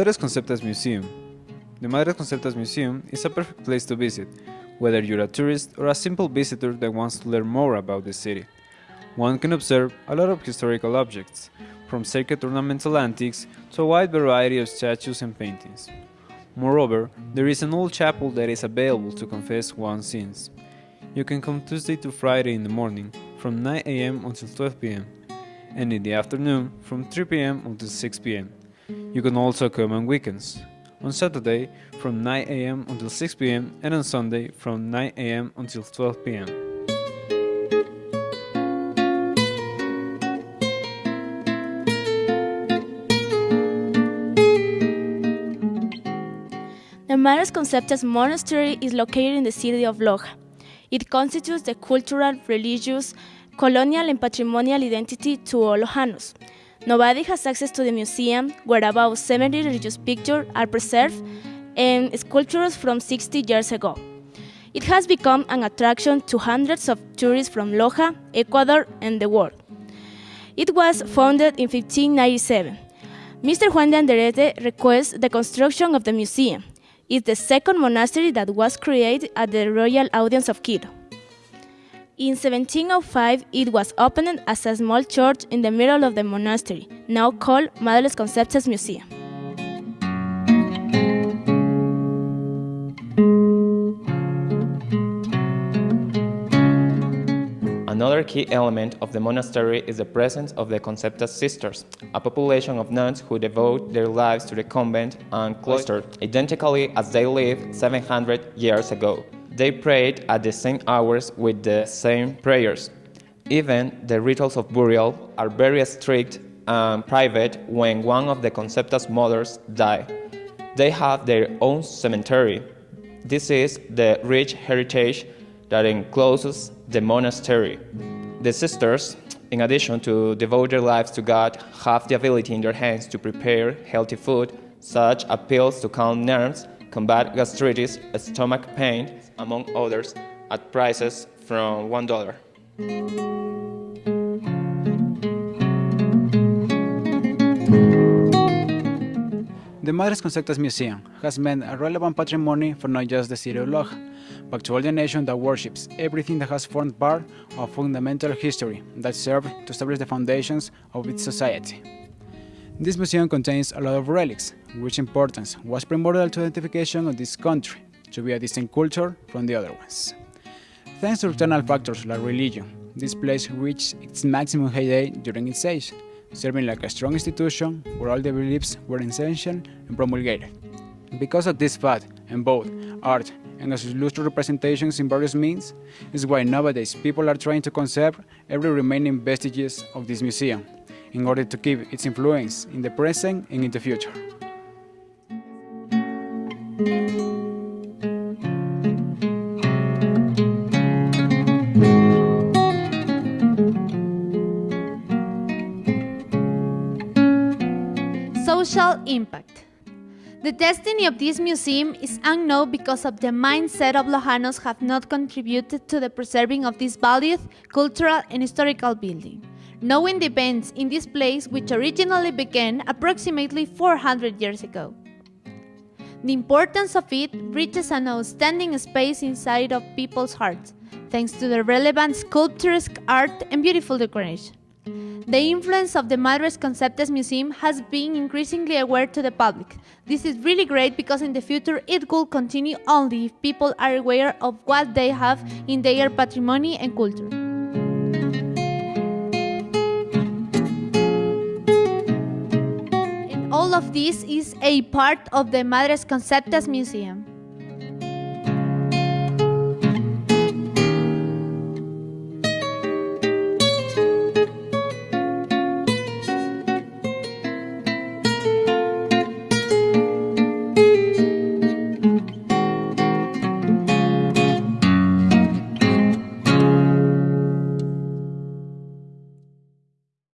Madres Conceptas Museum. The Madres Conceptas Museum is a perfect place to visit, whether you're a tourist or a simple visitor that wants to learn more about the city. One can observe a lot of historical objects, from sacred ornamental antiques to a wide variety of statues and paintings. Moreover, there is an old chapel that is available to confess one's sins. You can come Tuesday to Friday in the morning from 9 am until 12 pm, and in the afternoon from 3 pm until 6 pm. You can also come on weekends. On Saturday from 9 am until 6 pm and on Sunday from 9 am until 12 pm. The Madres Conceptas Monastery is located in the city of Loja. It constitutes the cultural, religious, colonial, and patrimonial identity to all Lojanos. Nobody has access to the museum, where about 70 religious pictures are preserved and sculptures from 60 years ago. It has become an attraction to hundreds of tourists from Loja, Ecuador, and the world. It was founded in 1597. Mr. Juan de Anderete requests the construction of the museum. It's the second monastery that was created at the Royal Audience of Quito. In 1705, it was opened as a small church in the middle of the monastery, now called Madres Conceptas Museum. Another key element of the monastery is the presence of the Conceptas sisters, a population of nuns who devote their lives to the convent and cloister, identically as they lived 700 years ago. They prayed at the same hours with the same prayers. Even the rituals of burial are very strict and private when one of the Conceptas mothers die. They have their own cemetery. This is the rich heritage that encloses the monastery. The sisters, in addition to devote their lives to God, have the ability in their hands to prepare healthy food, such as pills to calm nerves, combat gastritis, stomach pain, among others, at prices from $1. The Madres Conceptas Museum has meant a relevant patrimony for not just the city of Loja, but to all the nation that worships everything that has formed part of fundamental history that served to establish the foundations of its society. This museum contains a lot of relics, which importance was primordial to identification of this country, to be a distinct culture from the other ones. Thanks to external factors like religion, this place reached its maximum heyday during its age, serving like a strong institution where all the beliefs were essential and promulgated. Because of this fact, and both art and its illustrious representations in various means, is why nowadays people are trying to conserve every remaining vestiges of this museum, in order to keep its influence in the present and in the future. Social impact. The destiny of this museum is unknown because of the mindset of Lojanos have not contributed to the preserving of this valued cultural and historical building. Knowing the events in this place which originally began approximately 400 years ago. The importance of it reaches an outstanding space inside of people's hearts, thanks to the relevant sculptures, art, and beautiful decoration. The influence of the Madres Conceptas Museum has been increasingly aware to the public. This is really great because in the future it will continue only if people are aware of what they have in their patrimony and culture. All of this is a part of the Madres Conceptas Museum.